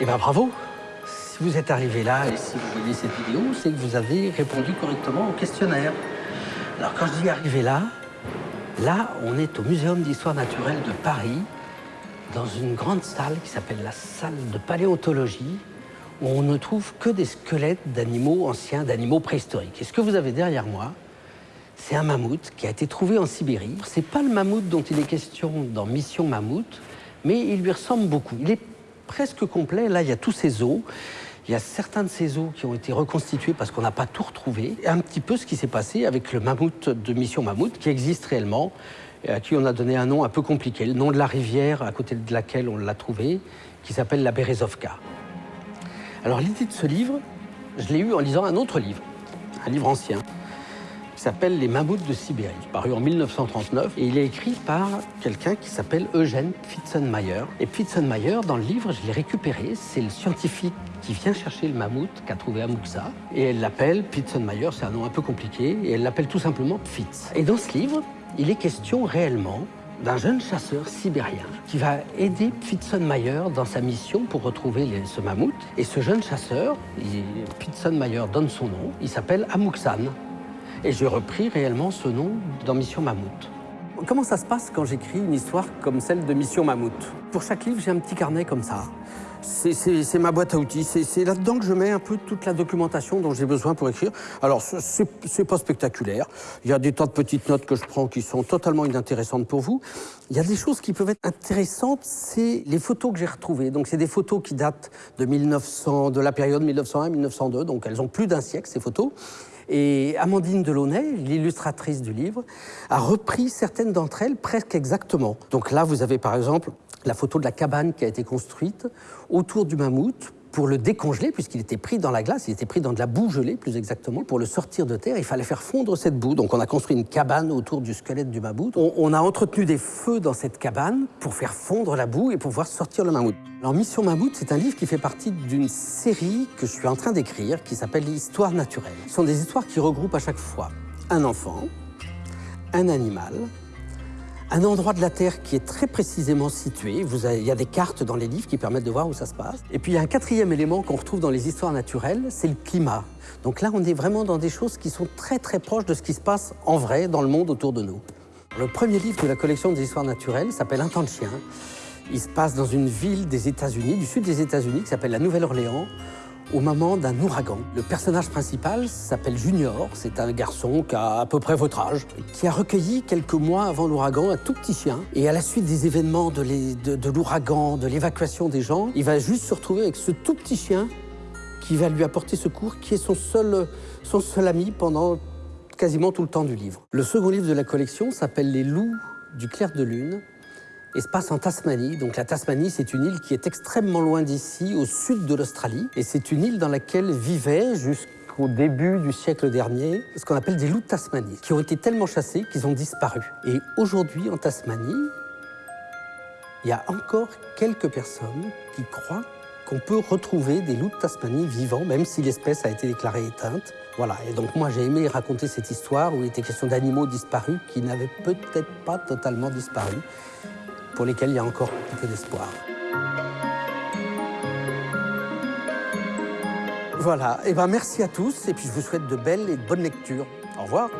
Eh bien bravo Si vous êtes arrivé là et si vous voyez cette vidéo, c'est que vous avez répondu correctement au questionnaire. Alors quand je dis arrivé là, là on est au Muséum d'histoire naturelle de Paris, dans une grande salle qui s'appelle la salle de paléontologie, où on ne trouve que des squelettes d'animaux anciens, d'animaux préhistoriques. Et ce que vous avez derrière moi, c'est un mammouth qui a été trouvé en Sibérie. C'est pas le mammouth dont il est question dans Mission Mammouth, mais il lui ressemble beaucoup. Presque complet. Là, il y a tous ses os. Il y a certains de ces os qui ont été reconstitués parce qu'on n'a pas tout retrouvé. Et un petit peu ce qui s'est passé avec le mammouth de Mission Mammouth, qui existe réellement, et à qui on a donné un nom un peu compliqué, le nom de la rivière à côté de laquelle on l'a trouvé, qui s'appelle la Berezovka. Alors l'idée de ce livre, je l'ai eu en lisant un autre livre, un livre ancien, s'appelle Les mammouths de Sibérie, paru en 1939. Et il est écrit par quelqu'un qui s'appelle Eugène Pfitzenmayer. Et Pfitzenmayer, dans le livre, je l'ai récupéré, c'est le scientifique qui vient chercher le mammouth qu'a trouvé Amouxa. Et elle l'appelle Pfitzenmayer, c'est un nom un peu compliqué, et elle l'appelle tout simplement Pfitz. Et dans ce livre, il est question réellement d'un jeune chasseur sibérien qui va aider Pfitzenmayer dans sa mission pour retrouver ce mammouth. Et ce jeune chasseur, Pfitzenmayer donne son nom, il s'appelle Amouksan. Et j'ai repris réellement ce nom dans Mission Mammouth. Comment ça se passe quand j'écris une histoire comme celle de Mission Mammouth? Pour chaque livre, j'ai un petit carnet comme ça. C'est ma boîte à outils. C'est là-dedans que je mets un peu toute la documentation dont j'ai besoin pour écrire. Alors, c'est pas spectaculaire. Il y a des tas de petites notes que je prends qui sont totalement inintéressantes pour vous. Il y a des choses qui peuvent être intéressantes, c'est les photos que j'ai retrouvées. Donc, c'est des photos qui datent de 1900, de la période 1901-1902. Donc, elles ont plus d'un siècle, ces photos. Et Amandine Delaunay, l'illustratrice du livre, a repris certaines d'entre elles presque exactement. Donc là, vous avez par exemple la photo de la cabane qui a été construite autour du mammouth pour le décongeler, puisqu'il était pris dans la glace, il était pris dans de la boue gelée plus exactement. Pour le sortir de terre, il fallait faire fondre cette boue. Donc on a construit une cabane autour du squelette du mammouth. On, a entretenu des feux dans cette cabane pour faire fondre la boue et pour pouvoir sortir le mammouth. Alors Mission Mammouth, c'est un livre qui fait partie d'une série que je suis en train d'écrire qui s'appelle Histoire naturelle. Ce sont des histoires qui regroupent à chaque fois un enfant, un animal, un endroit de la Terre qui est très précisément situé. Vous il y a des cartes dans les livres qui permettent de voir où ça se passe. Et puis il y a un quatrième élément qu'on retrouve dans les histoires naturelles, c'est le climat. Donc là, on est vraiment dans des choses qui sont très très proches de ce qui se passe en vrai dans le monde autour de nous. Le premier livre de la collection des histoires naturelles s'appelle Un temps de chien. Il se passe dans une ville des États-Unis, du sud des États-Unis, qui s'appelle la Nouvelle-Orléans, au moment d'un ouragan. Le personnage principal s'appelle Junior, c'est un garçon qui a à peu près votre âge, qui a recueilli quelques mois avant l'ouragan un tout petit chien. Et à la suite des événements de l'ouragan, de l'évacuation des gens, il va juste se retrouver avec ce tout petit chien qui va lui apporter secours, qui est son seul, son seul ami pendant quasiment tout le temps du livre. Le second livre de la collection s'appelle Les loups du clair de lune et se passe en Tasmanie. Donc la Tasmanie, c'est une île qui est extrêmement loin d'ici, au sud de l'Australie. Et c'est une île dans laquelle vivaient jusqu'au début du siècle dernier ce qu'on appelle des loups de Tasmanie, qui ont été tellement chassés qu'ils ont disparu. Et aujourd'hui, en Tasmanie, il y a encore quelques personnes qui croient qu'on peut retrouver des loups de Tasmanie vivants, même si l'espèce a été déclarée éteinte. Voilà, et donc moi j'ai aimé raconter cette histoire où il était question d'animaux disparus qui n'avaient peut-être pas totalement disparu pour lesquels il y a encore un peu d'espoir. Voilà, et eh ben merci à tous, et puis je vous souhaite de belles et de bonnes lectures. Au revoir.